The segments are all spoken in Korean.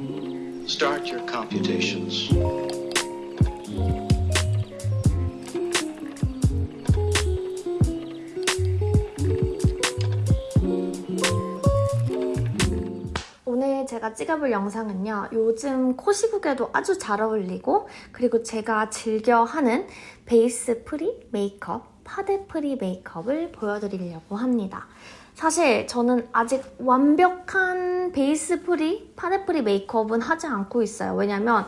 Start your computations. 오늘 제가 찍어볼 영상은요. 요즘 코시국에도 아주 잘 어울리고 그리고 제가 즐겨 하는 base free 메이크업, 파데 free 메이크업을 보여드리려고 합니다. 사실 저는 아직 완벽한 base free, 파데 free 메이크업은 하지 않고 있어요. 왜냐면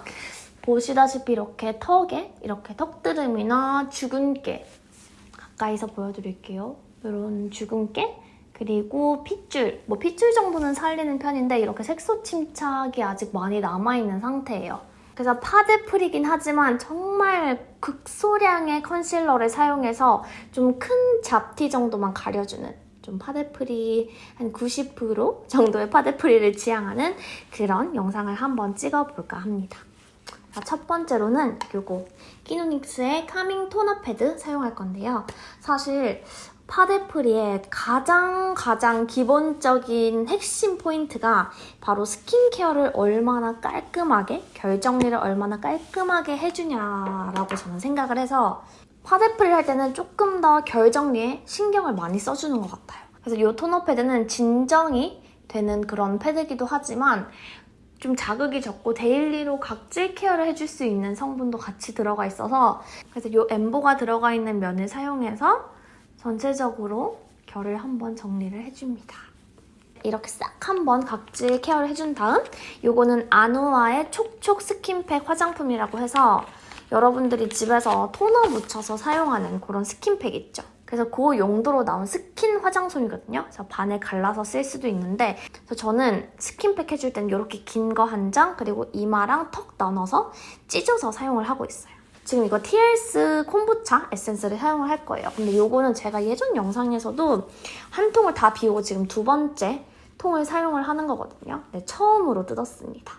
보시다시피 이렇게 턱에 이렇게 턱드름이나 주근깨 가까이서 보여드릴게요. 이런 주근깨 그리고 핏줄, 뭐 핏줄 정도는 살리는 편인데 이렇게 색소 침착이 아직 많이 남아있는 상태예요. 그래서 파데 free긴 하지만 정말 극소량의 concealer를 사용해서 좀 큰 잡티 정도만 가려주는 좀 파데 free 한 90% 정도의 파데 free를 지향하는 그런 영상을 한번 찍어볼까 합니다. 자, 첫 번째로는 이거 끼노닉스의 calming 토너 패드 사용할 건데요. 사실 파데free의 가장 가장 기본적인 핵심 포인트가 바로 skincare를 얼마나 깔끔하게, 결정리를 얼마나 깔끔하게 해주냐라고 저는 생각을 해서 파데free를 할 때는 조금 더 결정리에 신경을 많이 써주는 것 같아요. 그래서 이 토너 패드는 진정이 되는 그런 패드기도 하지만 좀 자극이 적고 daily로 각질 care를 해줄 수 있는 성분도 같이 들어가 있어서 그래서 이 엠보가 들어가 있는 면을 사용해서 전체적으로 결을 한번 정리를 해줍니다. 이렇게 싹 한번 각질 care를 해준 다음 이거는 아누아의 촉촉 스킨팩 화장솜이라고 해서 여러분들이 집에서 토너 묻혀서 사용하는 그런 스킨팩 있죠. 그래서 그 용도로 나온 스킨 화장솜이거든요. 그래서 반에 갈라서 쓸 수도 있는데 그래서 저는 스킨팩 해줄 때는 이렇게 긴 거 한 장 그리고 이마랑 턱 나눠서 찢어서 사용을 하고 있어요. 지금 이거 TLS 콤부차 에센스를 사용을 할 거예요. 근데 이거는 제가 예전 영상에서도 한 통을 다 비우고 지금 두 번째 통을 사용을 하는 거거든요. 네, 처음으로 뜯었습니다.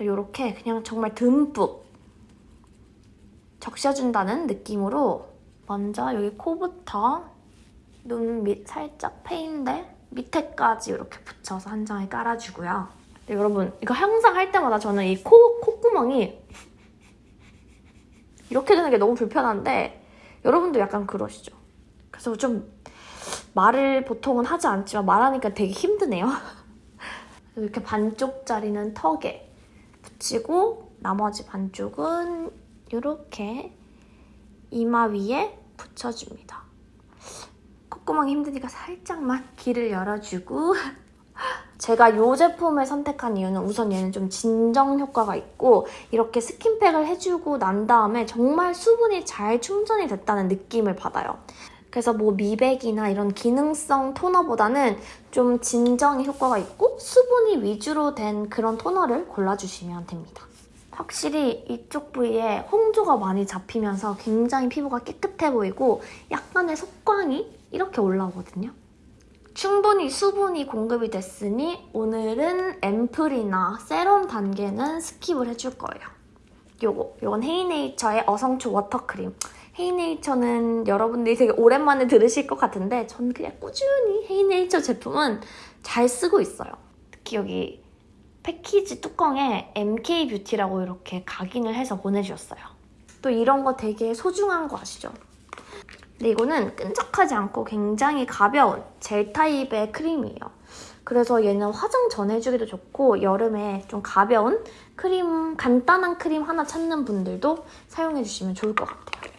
이렇게 그냥 정말 듬뿍 적셔준다는 느낌으로 먼저 여기 코부터 눈 밑 살짝 페인데 밑에까지 이렇게 붙여서 한 장에 깔아주고요. 네, 여러분 이거 항상 할 때마다 저는 이 코, 콧구멍이 이렇게 되는 게 너무 불편한데 여러분도 약간 그러시죠? 그래서 좀 말을 보통은 하지 않지만 말하니까 되게 힘드네요. 이렇게 반쪽짜리는 턱에 붙이고 나머지 반쪽은 이렇게 이마 위에 붙여줍니다. 콧구멍이 힘드니까 살짝만 길을 열어주고 제가 이 제품을 선택한 이유는 우선 얘는 좀 진정 효과가 있고 이렇게 스킨팩을 해주고 난 다음에 정말 수분이 잘 충전이 됐다는 느낌을 받아요. 그래서 뭐 미백이나 이런 기능성 토너보다는 좀 진정의 효과가 있고 수분이 위주로 된 그런 토너를 골라주시면 됩니다. 확실히 이쪽 부위에 홍조가 많이 잡히면서 굉장히 피부가 깨끗해 보이고 약간의 속광이 이렇게 올라오거든요. 충분히 수분이 공급이 됐으니 오늘은 앰플이나 세럼 단계는 skip을 해줄 거예요. 요거, 요건 헤이네이처의 어성초 water cream. 헤이네이처는 여러분들이 되게 오랜만에 들으실 것 같은데 저는 그냥 꾸준히 헤이네이처 제품은 잘 쓰고 있어요. 특히 여기 패키지 뚜껑에 MK뷰티라고 이렇게 각인을 해서 보내주셨어요. 또 이런 거 되게 소중한 거 아시죠? 근데 이거는 끈적하지 않고 굉장히 가벼운 젤 타입의 크림이에요. 그래서 얘는 화장 전 해주기도 좋고 여름에 좀 가벼운 크림, 간단한 크림 하나 찾는 분들도 사용해주시면 좋을 것 같아요.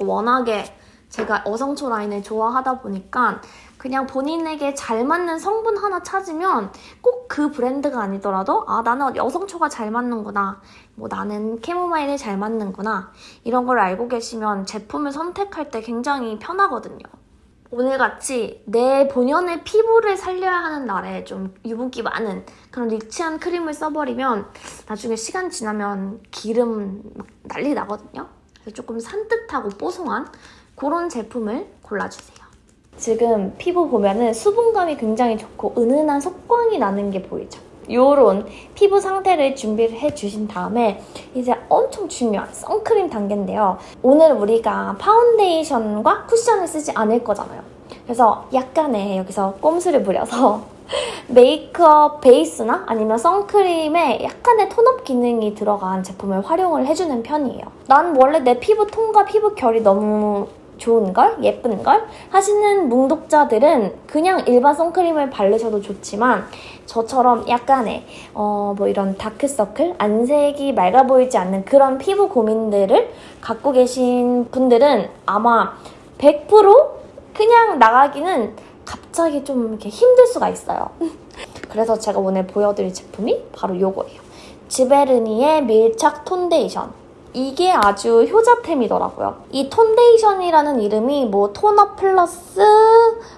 워낙에 제가 어성초 라인을 좋아하다 보니까 그냥 본인에게 잘 맞는 성분 하나 찾으면 꼭 그 브랜드가 아니더라도 아 나는 여성초가 잘 맞는구나 뭐 나는 캐모마일이 잘 맞는구나 이런 걸 알고 계시면 제품을 선택할 때 굉장히 편하거든요. 오늘같이 내 본연의 피부를 살려야 하는 날에 좀 유분기 많은 그런 리치한 크림을 써버리면 나중에 시간 지나면 기름 난리 나거든요. 조금 산뜻하고 뽀송한 그런 제품을 골라주세요. 지금 피부 보면은 수분감이 굉장히 좋고 은은한 속광이 나는 게 보이죠? 요런 피부 상태를 준비를 해주신 다음에 이제 엄청 중요한 선크림 단계인데요. 오늘 우리가 파운데이션과 쿠션을 쓰지 않을 거잖아요. 그래서 약간의 여기서 꼼수를 부려서 메이크업 베이스나 아니면 선크림에 약간의 tone-up 기능이 들어간 제품을 활용을 해주는 편이에요. 난 원래 내 피부 톤과 피부 결이 너무 좋은 걸? 예쁜 걸? 하시는 뭉독자들은 그냥 일반 선크림을 바르셔도 좋지만 저처럼 약간의 어, 뭐 이런 다크서클, 안색이 맑아 보이지 않는 그런 피부 고민들을 갖고 계신 분들은 아마 100% 그냥 나가기는 갑자기 좀 이렇게 힘들 수가 있어요. 그래서 제가 오늘 보여드릴 제품이 바로 이거예요. 지베르니의 밀착 톤데이션. 이게 아주 효자템이더라고요. 이 톤데이션이라는 이름이 뭐 tone-up 플러스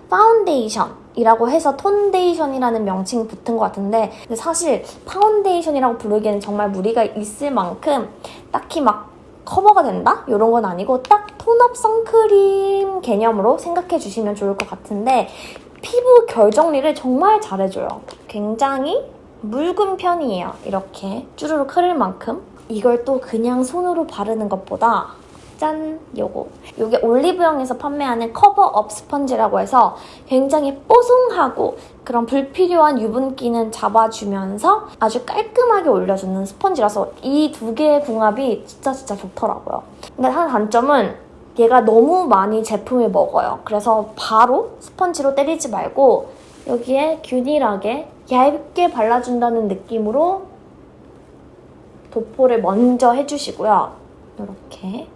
파운데이션 이라고 해서 톤데이션이라는 명칭이 붙은 것 같은데 근데 사실 파운데이션이라고 부르기에는 정말 무리가 있을 만큼 딱히 막 커버가 된다? 이런 건 아니고 딱 tone-up 선크림 개념으로 생각해 주시면 좋을 것 같은데 피부 결 정리를 정말 잘해줘요. 굉장히 묽은 편이에요. 이렇게 쭈루룩 흐를 만큼. 이걸 또 그냥 손으로 바르는 것보다 짠! 요거. 요게 올리브영에서 판매하는 커버업 스펀지라고 해서 굉장히 뽀송하고 그런 불필요한 유분기는 잡아주면서 아주 깔끔하게 올려주는 스펀지라서 이 두 개의 궁합이 진짜 진짜 좋더라고요. 근데 한 단점은 얘가 너무 많이 제품을 먹어요. 그래서 바로 스펀지로 때리지 말고 여기에 균일하게 얇게 발라준다는 느낌으로 도포를 먼저 해주시고요. 이렇게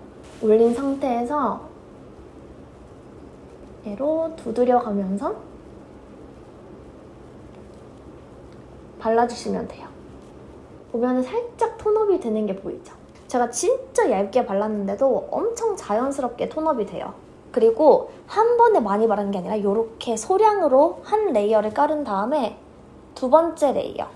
올린 상태에서 얘로 두드려가면서 발라주시면 돼요. 보면 살짝 톤업이 되는 게 보이죠? 제가 진짜 얇게 발랐는데도 엄청 자연스럽게 톤업이 돼요. 그리고 한 번에 많이 바르는 게 아니라 이렇게 소량으로 한 layer를 깔은 다음에 두 번째 layer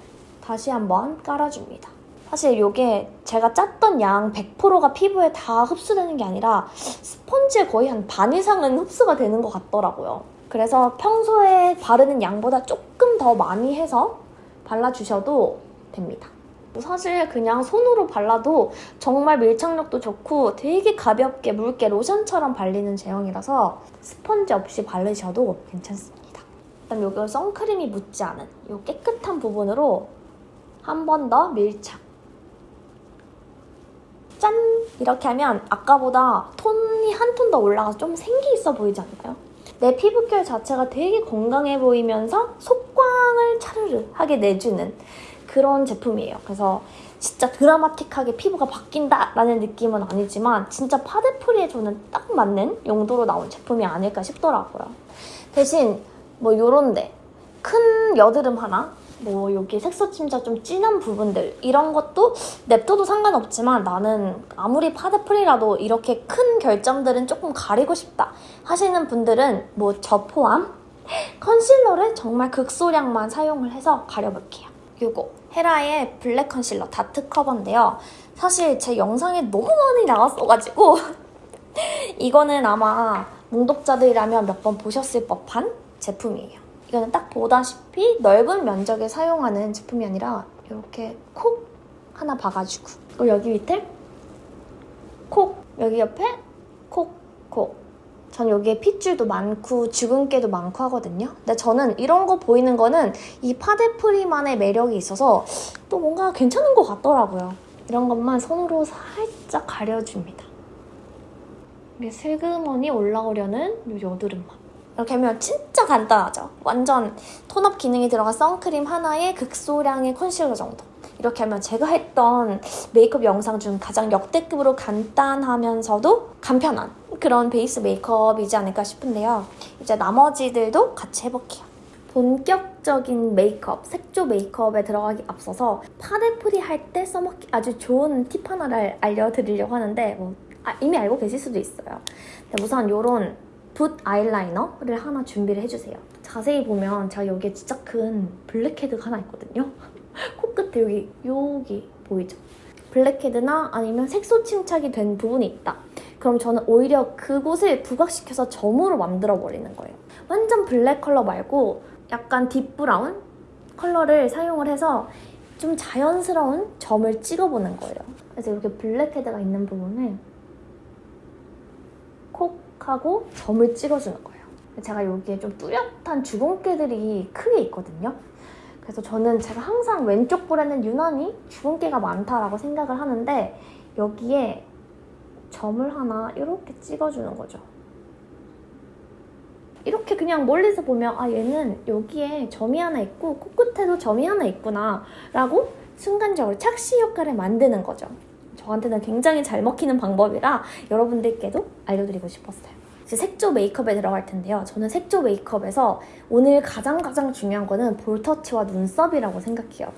다시 한번 깔아줍니다. 사실 이게 제가 짰던 양 100%가 피부에 다 흡수되는 게 아니라 스펀지의 거의 한 반 이상은 흡수가 되는 것 같더라고요. 그래서 평소에 바르는 양보다 조금 더 많이 해서 발라주셔도 됩니다. 사실 그냥 손으로 발라도 정말 밀착력도 좋고 되게 가볍게 묽게 로션처럼 발리는 제형이라서 스펀지 없이 바르셔도 괜찮습니다. 그다음 여기 선크림이 묻지 않은 이 깨끗한 부분으로 한 번 더 밀착. 짠! 이렇게 하면 아까보다 톤이 한 톤 더 올라가서 좀 생기 있어 보이지 않나요? 내 피부결 자체가 되게 건강해 보이면서 속광을 차르르 하게 내주는 그런 제품이에요. 그래서 진짜 드라마틱하게 피부가 바뀐다 라는 느낌은 아니지만 진짜 파데프리에 저는 딱 맞는 용도로 나온 제품이 아닐까 싶더라고요. 대신 뭐 요런데 큰 여드름 하나 뭐 여기 색소 침자 좀 진한 부분들 이런 것도 냅둬도 상관없지만 나는 아무리 파데프리라도 이렇게 큰 결점들은 조금 가리고 싶다 하시는 분들은 뭐 저 포함 컨실러를 정말 극소량만 사용을 해서 가려볼게요. 이거 헤라의 블랙 컨실러 spot cover인데요. 사실 제 영상에 너무 많이 나왔어가지고 이거는 아마 뭉독자들이라면 몇 번 보셨을 법한 제품이에요. 이거는 딱 보다시피 넓은 면적에 사용하는 제품이 아니라 이렇게 콕 하나 봐가지고 그리고 여기 밑에 콕 여기 옆에 콕 콕 전 여기에 핏줄도 많고 주근깨도 많고 하거든요. 근데 저는 이런 거 보이는 거는 이 파데프리만의 매력이 있어서 또 뭔가 괜찮은 것 같더라고요. 이런 것만 손으로 살짝 가려줍니다. 이게 슬그머니 올라오려는 이 여드름만. 이렇게 하면 진짜 간단하죠? 완전 톤업 기능이 들어간 선크림 하나에 극소량의 컨실러 정도. 이렇게 하면 제가 했던 메이크업 영상 중 가장 역대급으로 간단하면서도 간편한 그런 베이스 메이크업이지 않을까 싶은데요. 이제 나머지들도 같이 해볼게요. 본격적인 메이크업, 색조 메이크업에 들어가기 앞서서 파데 free 할 때 써먹기 아주 좋은 팁 하나를 알려드리려고 하는데 뭐, 아, 이미 알고 계실 수도 있어요. 우선 이런 붓 아이라이너를 하나 준비를 해주세요. 자세히 보면 제가 여기에 진짜 큰 블랙헤드가 하나 있거든요. 코끝에 여기 여기 보이죠? 블랙헤드나 아니면 색소 침착이 된 부분이 있다. 그럼 저는 오히려 그곳을 부각시켜서 점으로 만들어버리는 거예요. 완전 블랙 컬러 말고 약간 deep brown 컬러를 사용을 해서 좀 자연스러운 점을 찍어보는 거예요. 그래서 이렇게 블랙헤드가 있는 부분을 콕 하고 점을 찍어주는 거예요. 제가 여기에 좀 뚜렷한 주근깨들이 크게 있거든요. 그래서 저는 제가 항상 왼쪽 볼에는 유난히 주근깨가 많다라고 생각을 하는데 여기에 점을 하나 이렇게 찍어주는 거죠. 이렇게 그냥 멀리서 보면 아 얘는 여기에 점이 하나 있고 코끝에도 점이 하나 있구나 라고 순간적으로 착시 효과를 만드는 거죠. 저한테는 굉장히 잘 먹히는 방법이라 여러분들께도 알려드리고 싶었어요. 이제 색조 메이크업에 들어갈 텐데요. 저는 색조 메이크업에서 오늘 가장 가장 중요한 거는 볼터치와 눈썹이라고 생각해요.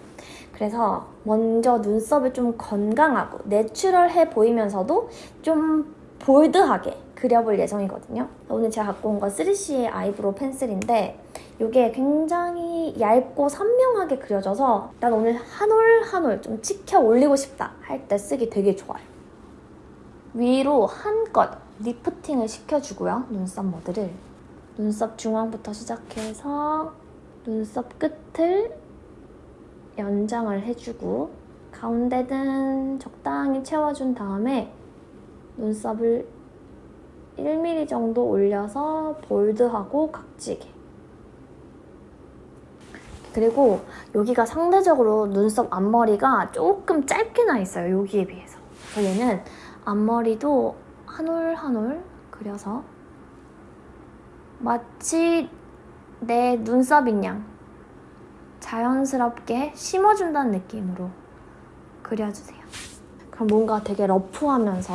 그래서 먼저 눈썹을 좀 건강하고 natural해 보이면서도 좀 bold하게 그려볼 예정이거든요. 오늘 제가 갖고 온 건 3CE의 eyebrow pencil인데 이게 굉장히 얇고 선명하게 그려져서 난 오늘 한 올 한 올좀 찍혀 올리고 싶다 할 때 쓰기 되게 좋아요. 위로 한껏 리프팅을 시켜주고요. 눈썹 모드를. 눈썹 중앙부터 시작해서 눈썹 끝을 연장을 해주고 가운데는 적당히 채워준 다음에 눈썹을 1mm 정도 올려서 볼드하고 각지게 그리고 여기가 상대적으로 눈썹 앞머리가 조금 짧게 나 있어요 여기에 비해서 그래서 얘는 앞머리도 한 올 한 올 그려서 마치 내 눈썹인 양 자연스럽게 심어준다는 느낌으로 그려주세요 그럼 뭔가 되게 러프하면서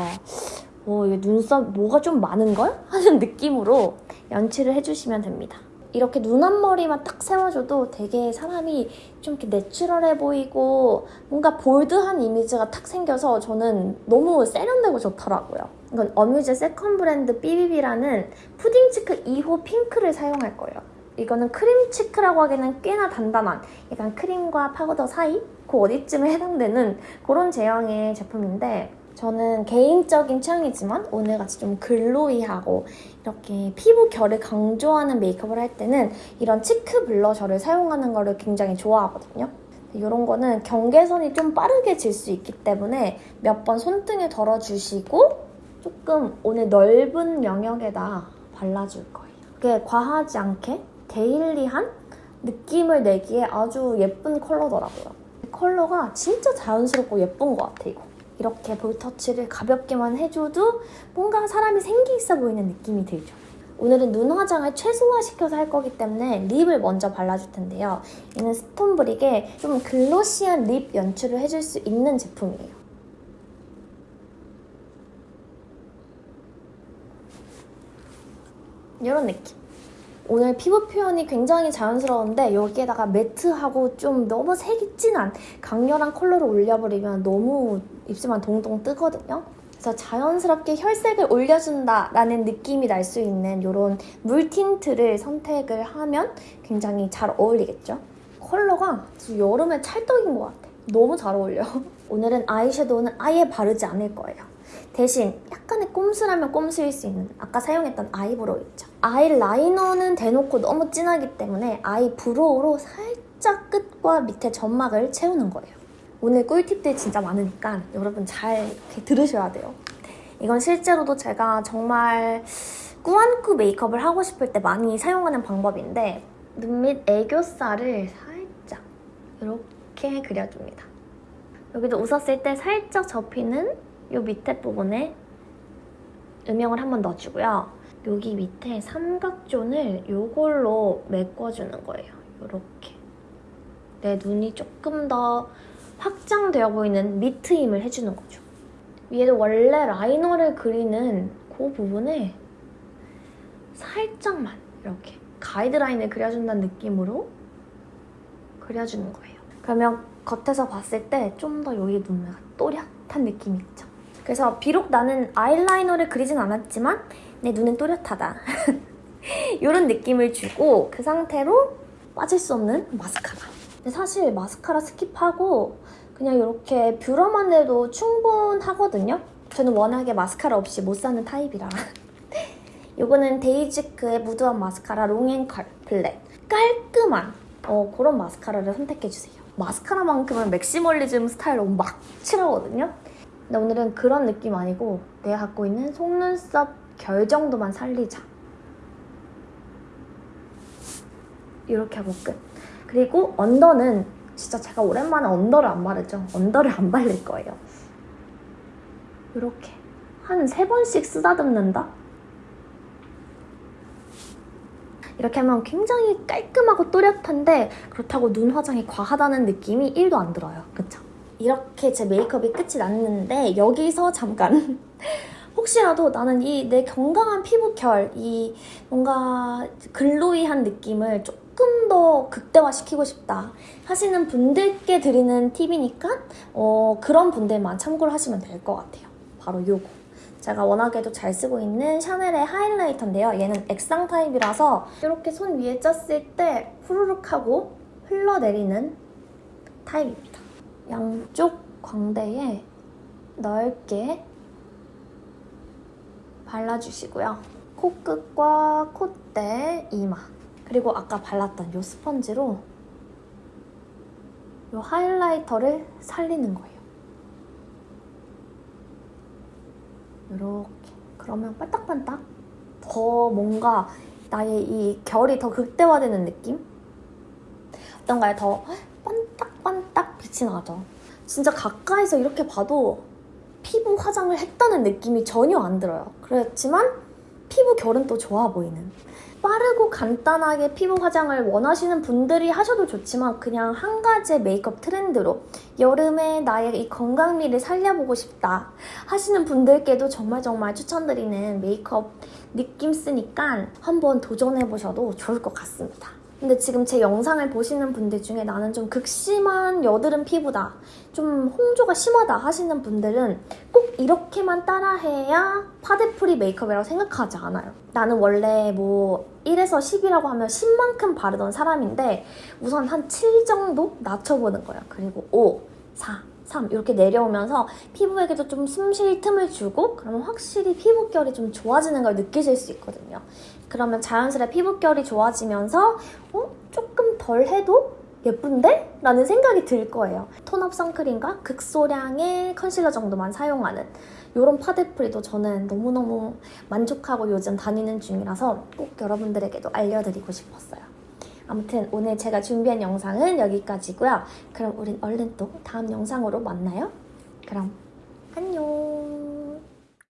어, 이게 눈썹 뭐가 좀 많은걸? 하는 느낌으로 연출을 해주시면 됩니다. 이렇게 눈 앞머리만 딱 세워줘도 되게 사람이 좀 이렇게 natural해 보이고 뭔가 bold한 이미지가 탁 생겨서 저는 너무 세련되고 좋더라고요. 이건 어뮤즈 second 브랜드 BBB라는 푸딩 cheek 2호 핑크를 사용할 거예요. 이거는 크림 cheek라고 하기에는 꽤나 단단한 약간 크림과 파우더 사이? 그 어디쯤에 해당되는 그런 제형의 제품인데 저는 개인적인 취향이지만 오늘같이 좀 glowy하고 이렇게 피부 결을 강조하는 메이크업을 할 때는 이런 치크 블러셔를 사용하는 거를 굉장히 좋아하거든요. 이런 거는 경계선이 좀 빠르게 질 수 있기 때문에 몇 번 손등에 덜어주시고 조금 오늘 넓은 영역에다 발라줄 거예요. 그게 과하지 않게 데일리한 느낌을 내기에 아주 예쁜 컬러더라고요. 컬러가 진짜 자연스럽고 예쁜 것 같아, 이거. 이렇게 볼터치를 가볍게만 해줘도 뭔가 사람이 생기 있어 보이는 느낌이 들죠. 오늘은 눈 화장을 최소화시켜서 할 거기 때문에 lip을 먼저 발라줄 텐데요. 얘는 스톤브릭의 좀 glossy한 lip 연출을 해줄 수 있는 제품이에요. 이런 느낌. 오늘 피부 표현이 굉장히 자연스러운데 여기에다가 matte하고 좀 너무 색이 진한 강렬한 컬러를 올려버리면 너무 입술만 동동 뜨거든요. 그래서 자연스럽게 혈색을 올려준다라는 느낌이 날 수 있는 이런 물 tint를 선택을 하면 굉장히 잘 어울리겠죠? 컬러가 여름에 찰떡인 것 같아. 너무 잘 어울려. 오늘은 아이섀도우는 아예 바르지 않을 거예요. 대신 약간의 꼼수라면 꼼수일 수 있는 아까 사용했던 eyebrow 있죠. 아이 라이너는 대놓고 너무 진하기 때문에 eyebrow로 살짝 끝과 밑에 점막을 채우는 거예요. 오늘 꿀팁들 진짜 많으니까 여러분 잘 이렇게 들으셔야 돼요. 이건 실제로도 제가 정말 꾸안꾸 메이크업을 하고 싶을 때 많이 사용하는 방법인데 눈 밑 애교살을 살짝 이렇게 그려줍니다. 여기도 웃었을 때 살짝 접히는 이 밑에 부분에 음영을 한 번 넣어주고요. 여기 밑에 삼각존을 이걸로 메꿔주는 거예요. 이렇게. 내 눈이 조금 더 확장되어 보이는 밑트임을 해주는 거죠. 위에도 원래 라이너를 그리는 그 부분에 살짝만 이렇게 가이드라인을 그려준다는 느낌으로 그려주는 거예요. 그러면 겉에서 봤을 때 좀 더 여기 눈매가 또렷한 느낌이 있죠. 그래서 비록 나는 아이라이너를 그리진 않았지만 내 눈은 또렷하다. 이런 느낌을 주고 그 상태로 빠질 수 없는 마스카라. 근데 사실 마스카라 skip하고 그냥 이렇게 뷰러만 해도 충분하거든요. 저는 워낙에 마스카라 없이 못 사는 타입이라. 이거는 데이지크의 무드한 마스카라 long and curl black. 깔끔한 어, 그런 마스카라를 선택해주세요. 마스카라만큼은 맥시멀리즘 스타일로 막 칠하거든요. 근데 오늘은 그런 느낌 아니고 내가 갖고 있는 속눈썹 결 정도만 살리자. 이렇게 하고 끝. 그리고 언더는 진짜 제가 오랜만에 언더를 안 바르죠. 언더를 안 바를 거예요. 이렇게 한 세 번씩 쓰다듬는다. 이렇게 하면 굉장히 깔끔하고 또렷한데 그렇다고 눈 화장이 과하다는 느낌이 1도 안 들어요. 그쵸? 이렇게 제 메이크업이 끝이 났는데 여기서 잠깐 혹시라도 나는 이 내 건강한 피부결, 이 뭔가 글로이한 느낌을 조금 더 극대화시키고 싶다 하시는 분들께 드리는 팁이니까 어, 그런 분들만 참고를 하시면 될 것 같아요. 바로 요거. 제가 워낙에도 잘 쓰고 있는 샤넬의 하이라이터인데요. 얘는 액상 타입이라서 이렇게 손 위에 쪘을 때 후루룩 하고 흘러내리는 타입입니다. 양쪽 광대에 넓게 발라주시고요. 코끝과 콧대, 이마 그리고 아까 발랐던 이 스펀지로 이 하이라이터를 살리는 거예요. 이렇게 그러면 반딱반딱 더 뭔가 나의 이 결이 더 극대화되는 느낌? 어떤가요? 더 반딱반딱 빛이 나죠. 진짜 가까이서 이렇게 봐도 피부 화장을 했다는 느낌이 전혀 안 들어요. 그렇지만 피부 결은 또 좋아 보이는. 빠르고 간단하게 피부 화장을 원하시는 분들이 하셔도 좋지만 그냥 한 가지의 메이크업 트렌드로 여름에 나의 이 건강미를 살려보고 싶다 하시는 분들께도 정말 정말 추천드리는 메이크업 느낌 쓰니까 한번 도전해보셔도 좋을 것 같습니다. 근데 지금 제 영상을 보시는 분들 중에 나는 좀 극심한 여드름 피부다, 좀 홍조가 심하다 하시는 분들은 꼭 이렇게만 따라해야 파데프리 메이크업이라고 생각하지 않아요. 나는 원래 뭐 1에서 10이라고 하면 10만큼 바르던 사람인데 우선 한 7 정도 낮춰보는 거예요. 그리고 5, 4, 3 이렇게 내려오면서 피부에게도 좀 숨 쉴 틈을 주고 그러면 확실히 피부결이 좀 좋아지는 걸 느끼실 수 있거든요. 그러면 자연스레 피부결이 좋아지면서 어? 조금 덜 해도 예쁜데? 라는 생각이 들 거예요. 톤업 선크림과 극소량의 컨실러 정도만 사용하는 이런 파데프리도 저는 너무너무 만족하고 요즘 다니는 중이라서 꼭 여러분들에게도 알려드리고 싶었어요. 아무튼 오늘 제가 준비한 영상은 여기까지고요. 그럼 우린 얼른 또 다음 영상으로 만나요. 그럼 안녕!